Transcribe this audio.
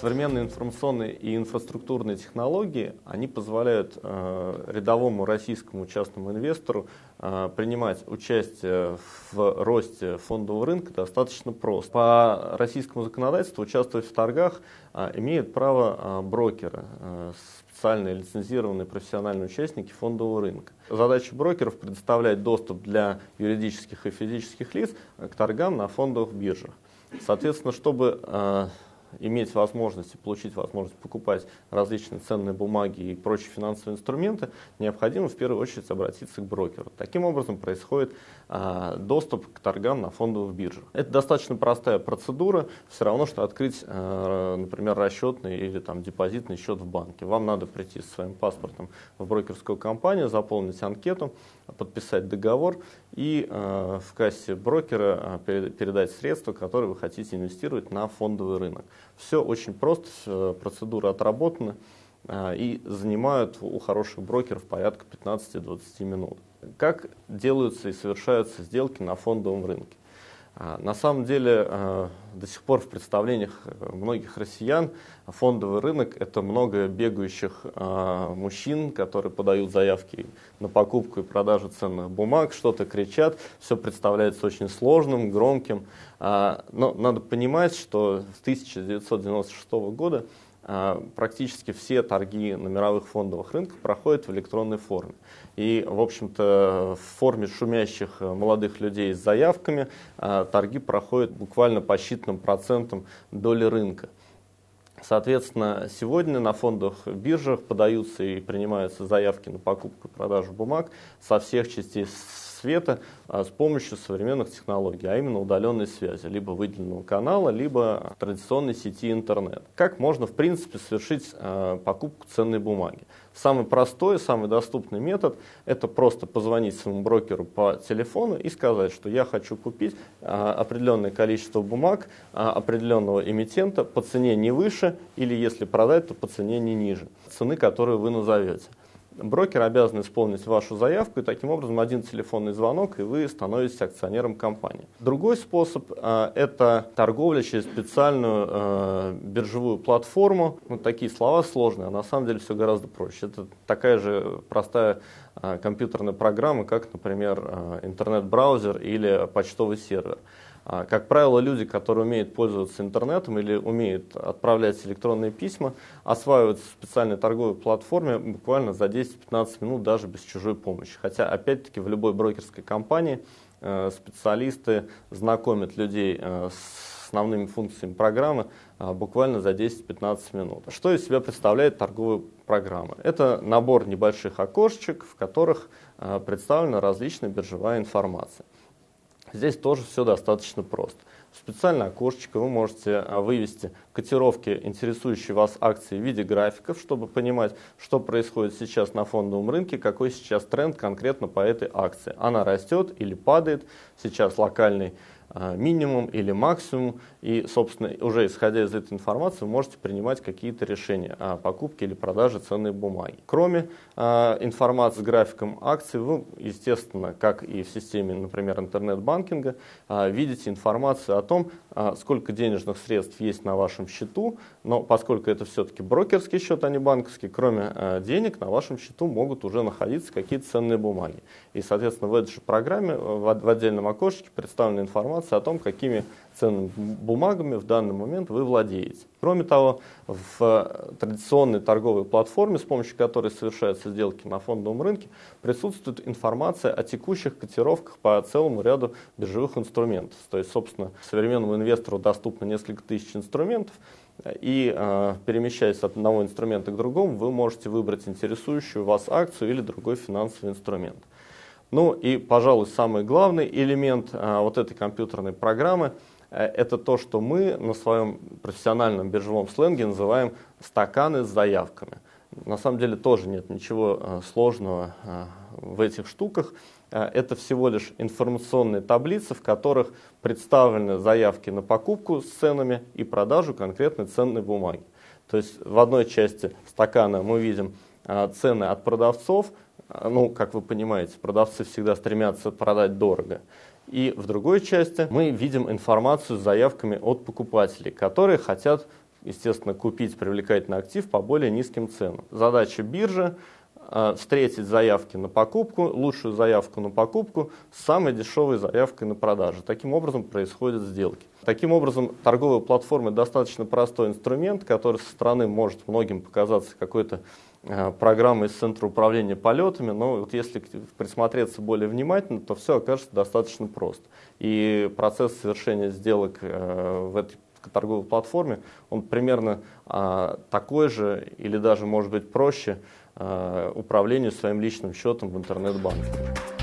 Современные информационные и инфраструктурные технологии, они позволяют э, рядовому российскому частному инвестору э, принимать участие в росте фондового рынка достаточно просто. По российскому законодательству участвовать в торгах э, имеют право э, брокеры, э, специальные лицензированные профессиональные участники фондового рынка. Задача брокеров предоставлять доступ для юридических и физических лиц к торгам на фондовых биржах. Соответственно, чтобы э, иметь возможность и получить возможность покупать различные ценные бумаги и прочие финансовые инструменты, необходимо в первую очередь обратиться к брокеру. Таким образом происходит а, доступ к торгам на фондовых биржах. Это достаточно простая процедура, все равно, что открыть, а, например, расчетный или там, депозитный счет в банке. Вам надо прийти со своим паспортом в брокерскую компанию, заполнить анкету, подписать договор и э, в кассе брокера э, передать средства, которые вы хотите инвестировать на фондовый рынок. Все очень просто, э, процедура отработана э, и занимают у хороших брокеров порядка 15-20 минут. Как делаются и совершаются сделки на фондовом рынке? А, на самом деле, а, до сих пор в представлениях э, многих россиян фондовый рынок – это много бегающих а, мужчин, которые подают заявки на покупку и продажу ценных бумаг, что-то кричат, все представляется очень сложным, громким. Но надо понимать, что с 1996 года а, практически все торги на мировых фондовых рынках проходят в электронной форме. И, в общем-то, в форме шумящих э, молодых людей с заявками а, торги проходят буквально по считанным процентам доли рынка. Соответственно, сегодня на фондовых биржах подаются и принимаются заявки на покупку и продажу бумаг со всех частей света а, с помощью современных технологий, а именно удаленной связи, либо выделенного канала, либо традиционной сети интернет. Как можно, в принципе, совершить а, покупку ценной бумаги? Самый простой, самый доступный метод – это просто позвонить своему брокеру по телефону и сказать, что я хочу купить а, определенное количество бумаг определенного эмитента по цене не выше или, если продать, то по цене не ниже цены, которую вы назовете брокер обязан исполнить вашу заявку, и таким образом один телефонный звонок, и вы становитесь акционером компании. Другой способ э, – это торговля через специальную э, биржевую платформу. Вот такие слова сложные, а на самом деле все гораздо проще. Это такая же простая э, компьютерная программа, как, например, э, интернет-браузер или почтовый сервер. А, как правило, люди, которые умеют пользоваться интернетом или умеют отправлять электронные письма, осваиваются в специальной торговой платформе буквально за 10-15 минут даже без чужой помощи. Хотя, опять-таки, в любой брокерской компании э, специалисты знакомят людей э, с основными функциями программы э, буквально за 10-15 минут. Что из себя представляет торговая программа? Это набор небольших окошечек, в которых представлена различная биржевая информация. Здесь тоже все достаточно просто. В специальное окошечко вы можете а, вывести котировки, интересующие вас акции в виде графиков, чтобы понимать, что происходит сейчас на фондовом рынке, какой сейчас тренд конкретно по этой акции. Она растет или падает, сейчас локальный минимум или максимум, и, собственно, уже исходя из этой информации, вы можете принимать какие-то решения о покупке или продаже ценной бумаги. Кроме э, информации с графиком акций, вы, естественно, как и в системе, например, интернет-банкинга, э, видите информацию о том, э, сколько денежных средств есть на вашем счету, но поскольку это все-таки брокерский счет, а не банковский, кроме э, денег на вашем счету могут уже находиться какие-то ценные бумаги. И, соответственно, в этой же программе в, в отдельном окошечке представлена информация, информация о том, какими ценными бумагами в данный момент вы владеете. Кроме того, в традиционной торговой платформе, с помощью которой совершаются сделки на фондовом рынке, присутствует информация о текущих котировках по целому ряду биржевых инструментов. То есть, собственно, современному инвестору доступно несколько тысяч инструментов, и э, перемещаясь от одного инструмента к другому, вы можете выбрать интересующую вас акцию или другой финансовый инструмент. Ну и, пожалуй, самый главный элемент а, вот этой компьютерной программы э, это то, что мы на своем профессиональном биржевом сленге называем стаканы с заявками. На самом деле тоже нет ничего а, сложного а, в этих штуках. Это всего лишь информационные таблицы, в которых представлены заявки на покупку с ценами и продажу конкретной ценной бумаги. То есть в одной части стакана мы видим цены от продавцов, а, ну, как вы понимаете, продавцы всегда стремятся продать дорого. И в другой части мы видим информацию с заявками от покупателей, которые хотят естественно, купить привлекательный актив по более низким ценам. Задача биржи э, встретить заявки на покупку, лучшую заявку на покупку с самой дешевой заявкой на продажу. Таким образом происходят сделки. Таким образом, торговая платформа достаточно простой инструмент, который со стороны может многим показаться какой-то э, программой из Центра управления полетами, но вот если присмотреться более внимательно, то все окажется достаточно просто. И процесс совершения сделок э, в этой торговой платформе, он примерно а, такой же или даже может быть проще а, управлению своим личным счетом в интернет-банке.